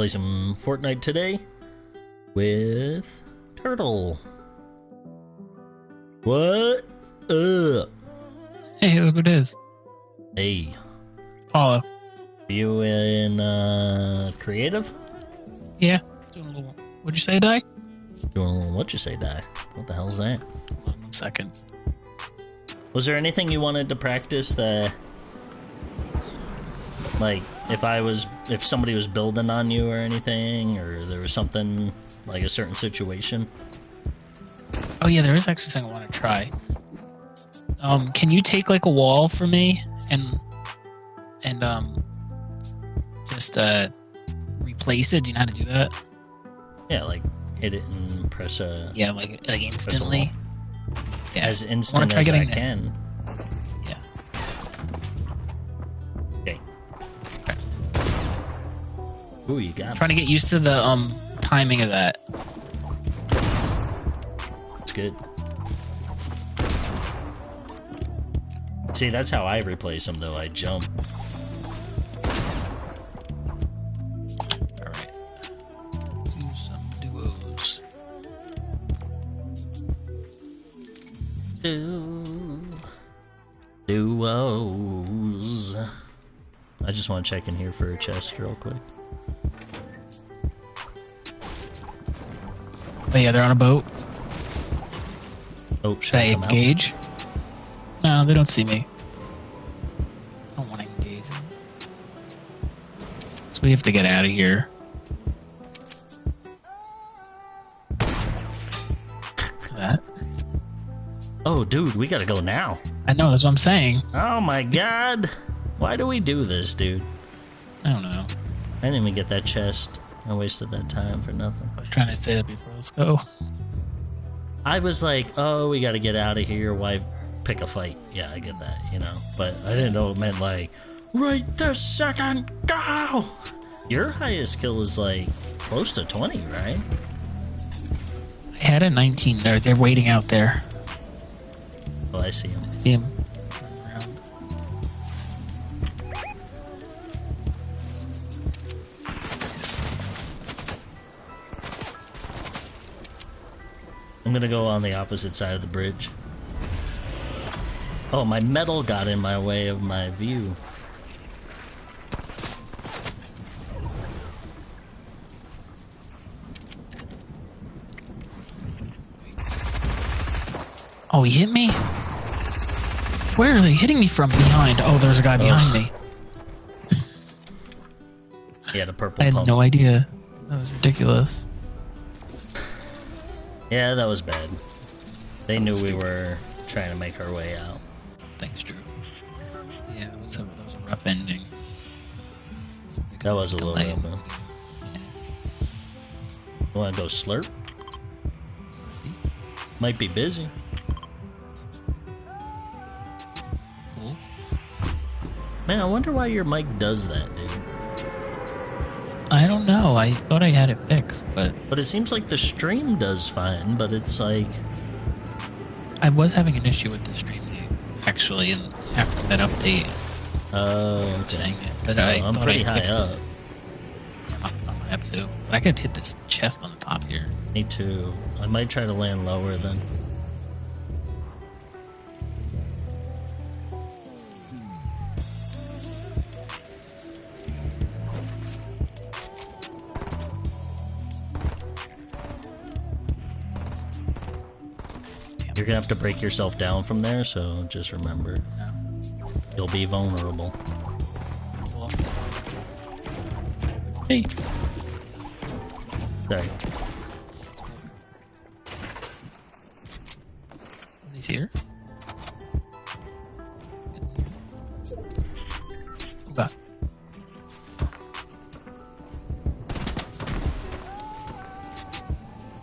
play some Fortnite today with Turtle. What up? Hey, look what it is. Hey, Paulo. are you in uh, creative? Yeah. Doing a little. What'd you say, Die? Doing a little what you say, die? What the hell's that? One second. Was there anything you wanted to practice that, like, if I was, if somebody was building on you or anything, or there was something like a certain situation? Oh yeah, there is actually something I want to try. Um, can you take like a wall for me and and um just uh replace it? Do you know how to do that? Yeah, like hit it and press a Yeah, like like instantly. Yeah. as instant try as I can. that. Ooh, you got trying to get used to the um timing of that. It's good. See, that's how I replace them, though. I jump. All right. Do some duos. Do duos. I just want to check in here for a chest real quick. Oh yeah, they're on a boat. Oh, should Should I come out? engage? No, they don't see me. I don't want to engage. So we have to get out of here. that. Oh, dude, we gotta go now. I know, that's what I'm saying. Oh my god. Why do we do this, dude? I don't know. I didn't even get that chest. I wasted that time for nothing. I was trying to say that before. Let's go. I was like, oh, we got to get out of here. Why pick a fight? Yeah, I get that, you know. But I didn't know it meant like, right this second, go! Your highest kill is like close to 20, right? I had a 19 there. They're waiting out there. Oh, I see him. See him? I'm gonna go on the opposite side of the bridge. Oh, my metal got in my way of my view. Oh, he hit me? Where are they hitting me from? Behind. Oh, there's a guy behind me. Yeah, the purple I had pump. no idea. That was ridiculous. Yeah, that was bad. They knew we were trying to make our way out. Thanks, Drew. Yeah, it was a, that was a rough ending. That was a little rough. huh? You wanna go slurp? Might be busy. Cool. Man, I wonder why your mic does that, dude. I don't know. I thought I had it fixed, but But it seems like the stream does fine, but it's like, I was having an issue with the stream actually, and after that update, oh, I'm okay. saying it. But I Well, I'm pretty I high up. it. I'm my app too. But I could hit this chest on the top here. Me too. I might try to land lower then. You're gonna have to break yourself down from there, so just remember, No. you'll be vulnerable. Cool. Hey. Sorry. He's here. God.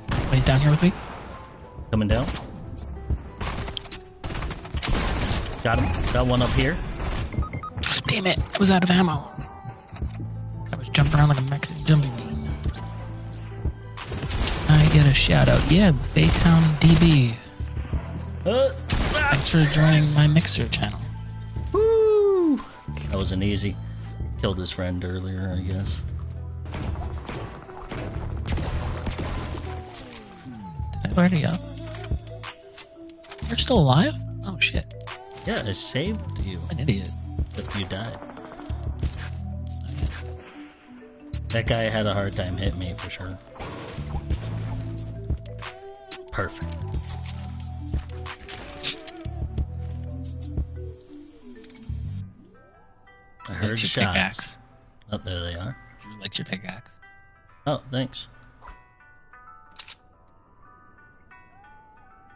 Oh, he's down here with me? Coming down. Got him. Got one up here. Damn it! I was out of ammo. I was jumping around like a Mexican jumping bean. I get a shout out. Yeah, Baytown DB. Uh, ah. Thanks for joining my mixer channel. Woo! That wasn't easy. Killed his friend earlier, I guess. Did I already uh, up? You're still alive? Yeah, I saved you An idiot. if you died. That guy had a hard time hitting me for sure. Perfect. I heard your shots. pickaxe. Oh, there they are. Drew likes your pickaxe. Oh, thanks.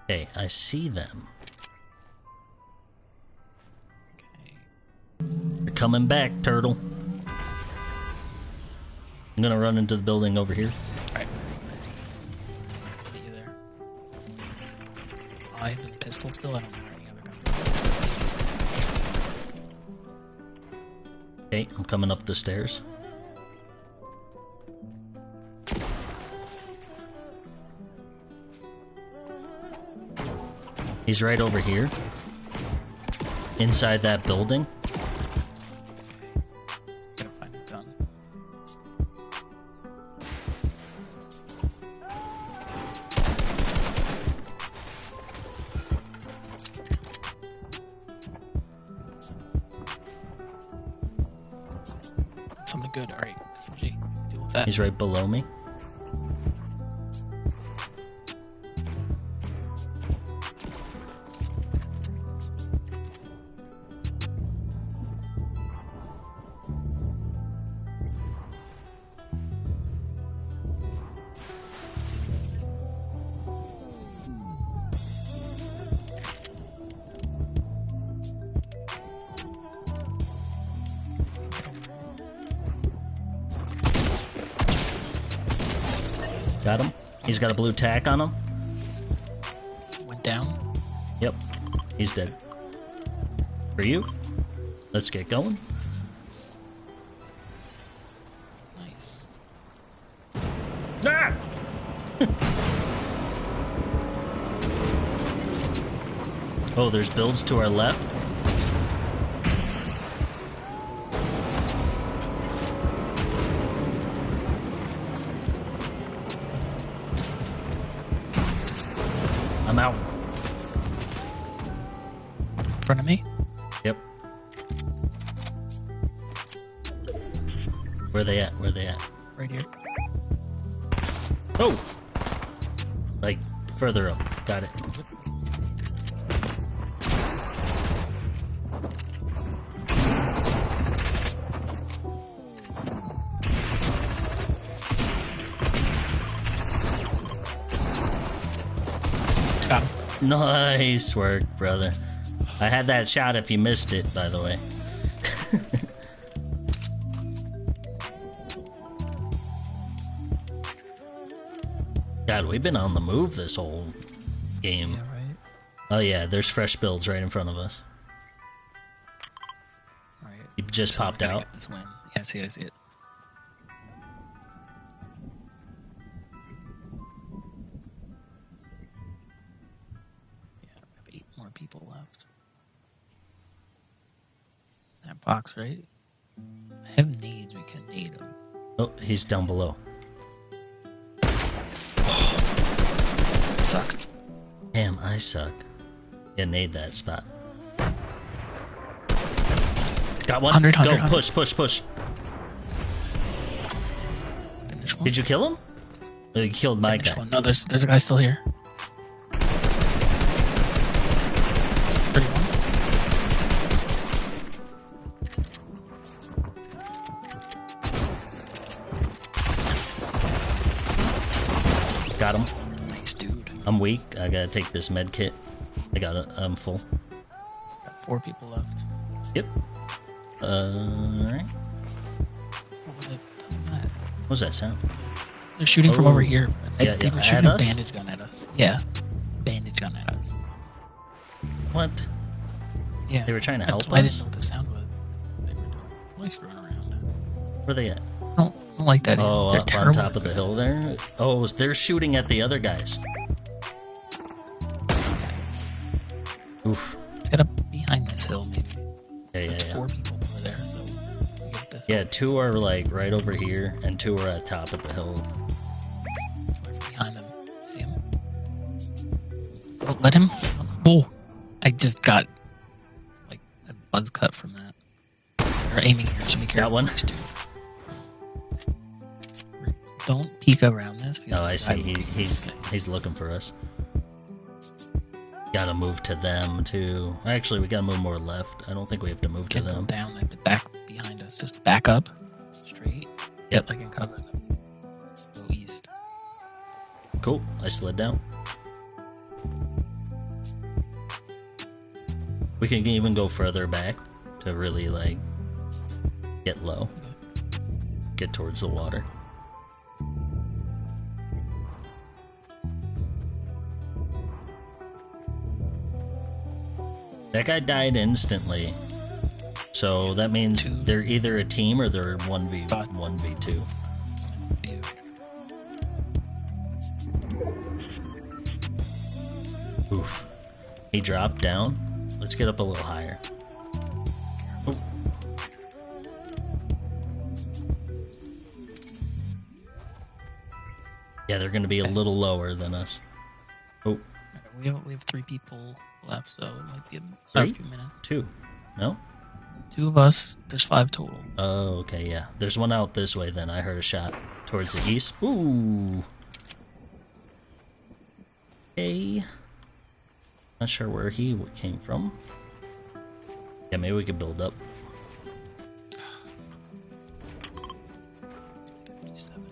Okay, I see them. Coming back, turtle. I'm gonna run into the building over here. Alright. You there. Oh, I have a pistol still. I don't know where any other guns are. Okay, I'm coming up the stairs. He's right over here. Inside that building. Right below me. He's got a blue tack on him. Went down. Yep. He's dead. For you. Let's get going. Nice. Ah! oh, there's builds to our left. Front of me. Yep. Where they at? Where they at? Right here. Oh! Like, further up. Got it. Nice work, brother. I had that shot if you missed it, by the way. God, we've been on the move this whole game. Yeah, right. Oh yeah, there's fresh builds right in front of us. Right. He just So popped out. This win. Yeah, see, I see it. Yeah, eight more people That box, right? I have needs. We can need them. Oh, he's down below. Suck. Damn, I suck. Yeah, nade that spot. Got one. 100, Go, 100, 100. push, push, push. Did you kill him? Oh, you killed my Finish guy. one. No, there's there's a guy still here. Got him. Nice dude. I'm weak. I gotta take this med kit. I got it. I'm full. Got four people left. Yep. Uh, alright. What was that? What was that sound? They're shooting from Oh. over here. I- Yeah, they yeah, were at shooting a us? bandage gun at us. Yeah, bandage gun at us. What? Yeah, They were trying to help I us? didn't know what the sound was. They were doing. Why screwing around? Where they at? Don't, like that. Oh, They're up on top of the hill there. Oh, they're shooting at the other guys. Oof. It's got to behind this hill, maybe. Yeah, yeah, There's yeah. four people over there, so we get this. Yeah, two are like right over here, and two are at top of the hill. Behind them. See them? Oh, let him. Oh, I just got like a buzz cut from that. They're aiming here, so be careful. one? next to. Don't peek around this. Oh, I see. He, he's he's looking for us. Gotta move to them too. Actually, we gotta move more left. I don't think we have to move to them them. down like the back behind us. Just back up, straight. Yep. I can cover. Them. Go east. Cool. I slid down. We can even go further back to really like get low. Get towards the water. That guy died instantly. So that means Two. they're either a team or they're 1v Got- 1v2. Oof. He dropped down. Let's get up a little higher. Oof. Yeah, they're going to be a little lower than us. Oh, We have we have three people left, so it might be a, Three? few minutes. two. No? Two of us. There's five total. Oh, okay, yeah. There's one out this way then. I heard a shot towards the east. Ooh. Hey. Not sure where he came from. Yeah, maybe we could build up. 57.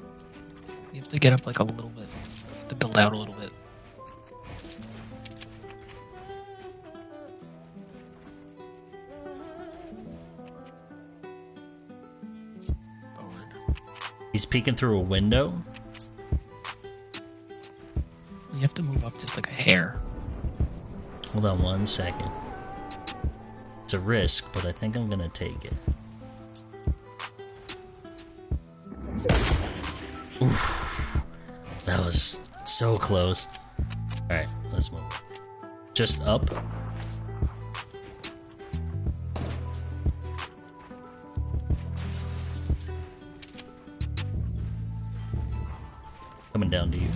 We have to get up like a little bit to build out a little bit. He's peeking through a window. You have to move up just like a hair. Hold on one second. It's a risk, but I think I'm gonna take it. Oof. That was so close. Alright, let's move. Just up. Coming down to you.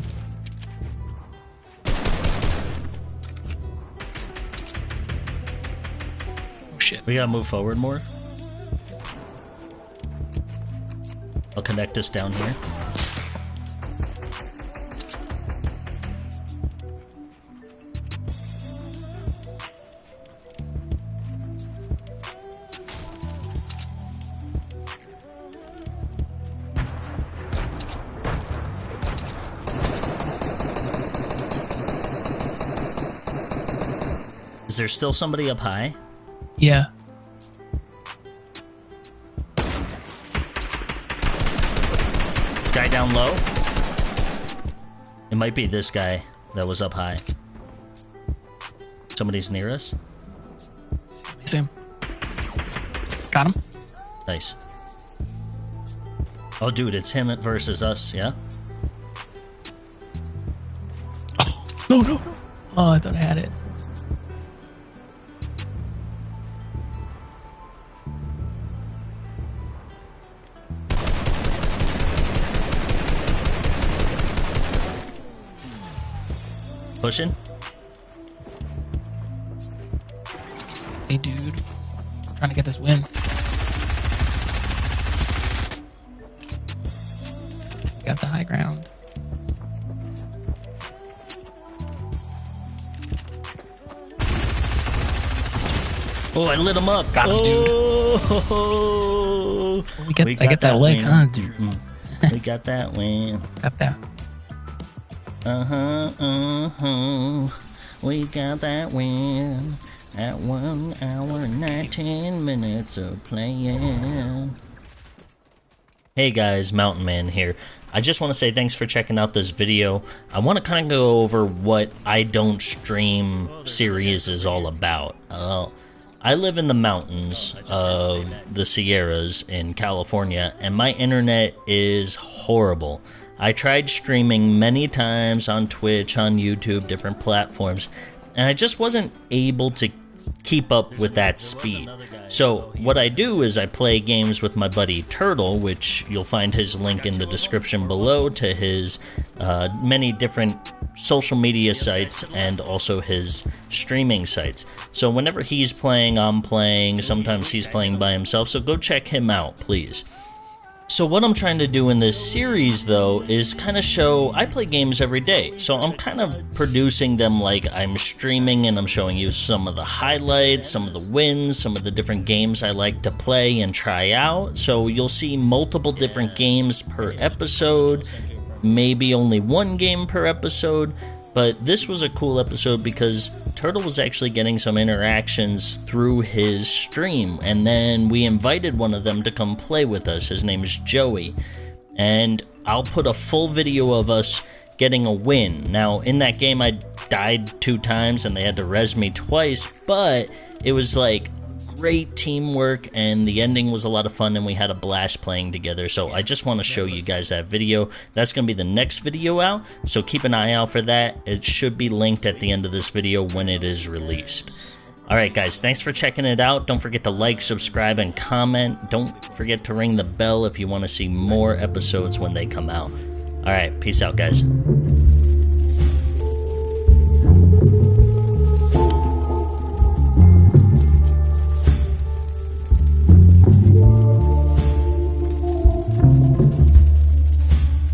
Oh shit. We gotta move forward more. I'll connect us down here. Is there still somebody up high? Yeah. Guy down low? It might be this guy that was up high. Somebody's near us? See him. Got him. Nice. Oh, dude, it's him versus us, yeah? Oh, No, no, no. Oh, I thought I had it. Pushing? Hey, dude. trying to get this win. Got the high ground. Oh, I lit him up. Got him, dude. Oh, We get- I get that leg, win. huh, dude? Mm, we got that win. Got that. Uh huh, uh huh. We got that win at one hour and 19 minutes of playing. Hey guys, Mountain Man here. I just want to say thanks for checking out this video. I want to kind of go over what I Don't Stream series is all about. Uh, I live in the mountains of the Sierras in California, and my internet is horrible. I tried streaming many times on Twitch, on YouTube, different platforms, and I just wasn't able to keep up with that speed. So, what I do is I play games with my buddy Turtle, which you'll find his link in the description below to his uh, many different social media sites and also his streaming sites. So whenever he's playing, I'm playing. Sometimes he's playing by himself. So go check him out, please. So what I'm trying to do in this series though is kind of show I play games every day. So I'm kind of producing them like I'm streaming and I'm showing you some of the highlights, some of the wins, some of the different games I like to play and try out. So you'll see multiple different games per episode, maybe only one game per episode, but this was a cool episode because Turtle was actually getting some interactions through his stream, and then we invited one of them to come play with us. His name is Joey, and I'll put a full video of us getting a win. Now, in that game, I died two times and they had to res me twice, but it was like great teamwork and the ending was a lot of fun and we had a blast playing together so I just want to show you guys that video that's gonna be the next video out so keep an eye out for that it should be linked at the end of this video when it is released Alright guys, thanks for checking it out. Don't forget to like, subscribe, and comment. Don't forget to ring the bell if you want to see more episodes when they come out. Alright, peace out guys.